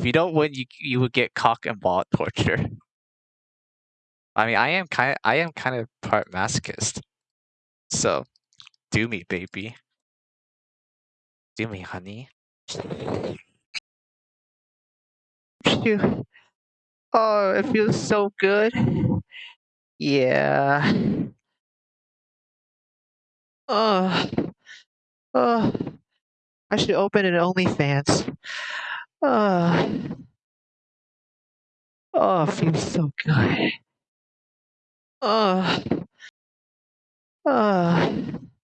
If you don't win, you you would get cock and ball torture. I mean, I am kind I am kind of part masochist. So, do me, baby. Do me, honey. Oh, it feels so good. Yeah. Oh. Oh. I should open an OnlyFans. Oh. Oh, it feels so good. Oh. Oh.